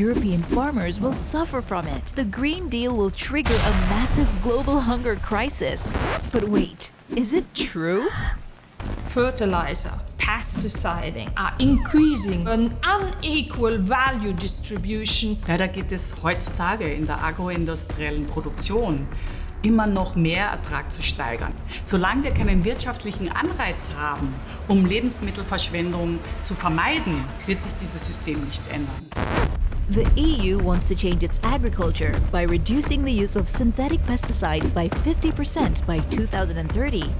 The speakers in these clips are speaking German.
European farmers will suffer from it. The Green Deal will trigger a massive global hunger crisis. But wait, is it true? fertilizer, pesticiding are increasing an unequal value distribution. Leider geht es heutzutage in der agroindustriellen Produktion immer noch mehr Ertrag zu steigern. Solange wir keinen wirtschaftlichen Anreiz haben, um Lebensmittelverschwendung zu vermeiden, wird sich dieses System nicht ändern. The EU wants to change its agriculture by reducing the use of synthetic pesticides by 50% by 2030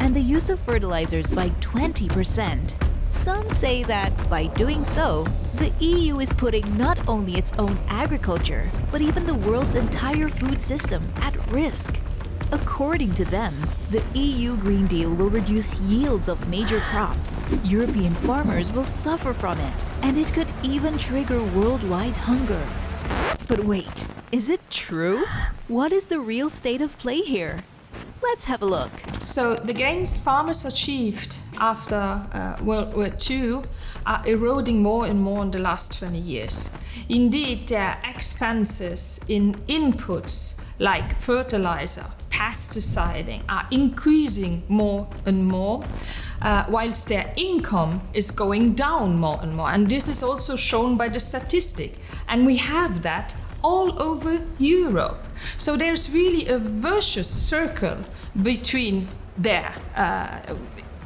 and the use of fertilizers by 20%. Some say that by doing so, the EU is putting not only its own agriculture, but even the world's entire food system at risk. According to them, the EU Green Deal will reduce yields of major crops. European farmers will suffer from it, and it could even trigger worldwide hunger. But wait, is it true? What is the real state of play here? Let's have a look. So the gains farmers achieved after uh, World War II are eroding more and more in the last 20 years. Indeed, their expenses in inputs like fertilizer, pesticiding are increasing more and more, uh, whilst their income is going down more and more. And this is also shown by the statistic. And we have that all over Europe. So there's really a vicious circle between their uh,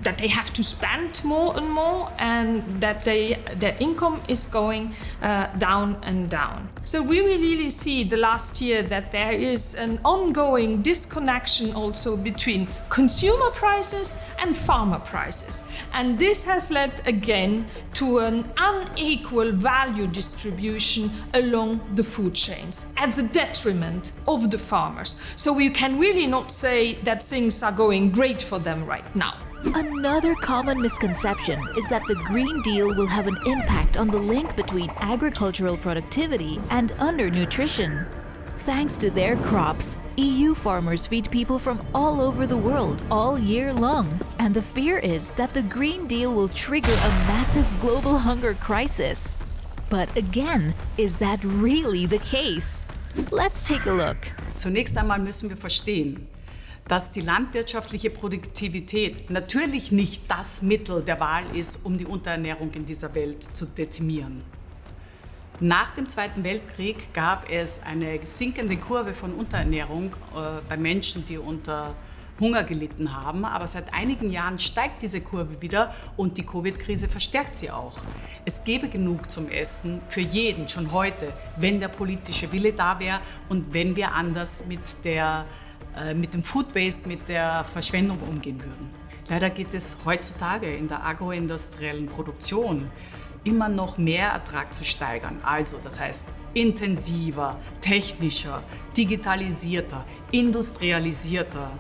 that they have to spend more and more and that they, their income is going uh, down and down. So we really see the last year that there is an ongoing disconnection also between consumer prices and farmer prices. And this has led again to an unequal value distribution along the food chains at the detriment of the farmers. So we can really not say that things are going great for them right now. Another common misconception is that the Green Deal will have an impact on the link between agricultural productivity and undernutrition. Thanks to their crops, EU farmers feed people from all over the world all year long. And the fear is that the Green Deal will trigger a massive global hunger crisis. But again, is that really the case? Let's take a look. Zunächst einmal müssen wir verstehen, dass die landwirtschaftliche Produktivität natürlich nicht das Mittel der Wahl ist, um die Unterernährung in dieser Welt zu dezimieren. Nach dem Zweiten Weltkrieg gab es eine sinkende Kurve von Unterernährung äh, bei Menschen, die unter Hunger gelitten haben. Aber seit einigen Jahren steigt diese Kurve wieder und die Covid-Krise verstärkt sie auch. Es gäbe genug zum Essen für jeden schon heute, wenn der politische Wille da wäre und wenn wir anders mit der mit dem Food Waste, mit der Verschwendung umgehen würden. Leider geht es heutzutage in der agroindustriellen Produktion immer noch mehr Ertrag zu steigern. Also das heißt intensiver, technischer, digitalisierter, industrialisierter.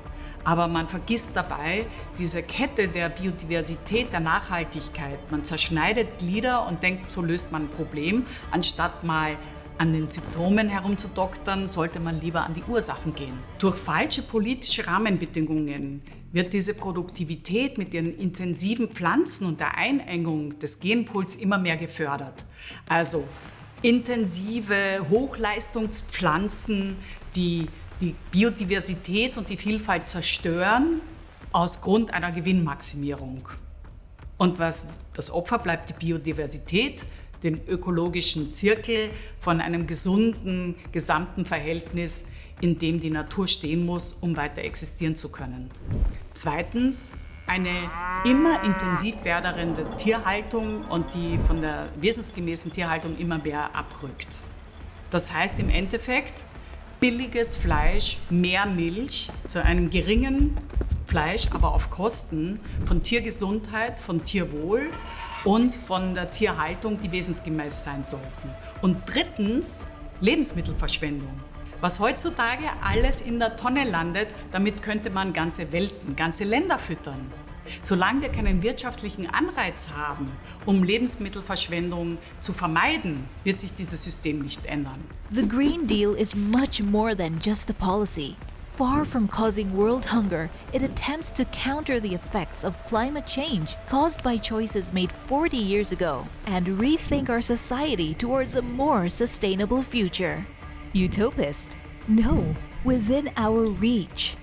Aber man vergisst dabei diese Kette der Biodiversität, der Nachhaltigkeit. Man zerschneidet Glieder und denkt, so löst man ein Problem, anstatt mal an den Symptomen herumzudoktern, sollte man lieber an die Ursachen gehen. Durch falsche politische Rahmenbedingungen wird diese Produktivität mit ihren intensiven Pflanzen und der Einengung des Genpools immer mehr gefördert. Also intensive Hochleistungspflanzen, die die Biodiversität und die Vielfalt zerstören aus Grund einer Gewinnmaximierung. Und was das Opfer bleibt die Biodiversität, den ökologischen Zirkel von einem gesunden gesamten Verhältnis, in dem die Natur stehen muss, um weiter existieren zu können. Zweitens, eine immer intensiv werdende Tierhaltung und die von der wesensgemäßen Tierhaltung immer mehr abrückt. Das heißt im Endeffekt, billiges Fleisch, mehr Milch zu einem geringen Fleisch, aber auf Kosten von Tiergesundheit, von Tierwohl und von der Tierhaltung, die wesensgemäß sein sollten. Und drittens Lebensmittelverschwendung. Was heutzutage alles in der Tonne landet, damit könnte man ganze Welten, ganze Länder füttern. Solange wir keinen wirtschaftlichen Anreiz haben, um Lebensmittelverschwendung zu vermeiden, wird sich dieses System nicht ändern. The Green Deal is much more than just a policy. Far from causing world hunger, it attempts to counter the effects of climate change caused by choices made 40 years ago and rethink our society towards a more sustainable future. Utopist? No, within our reach.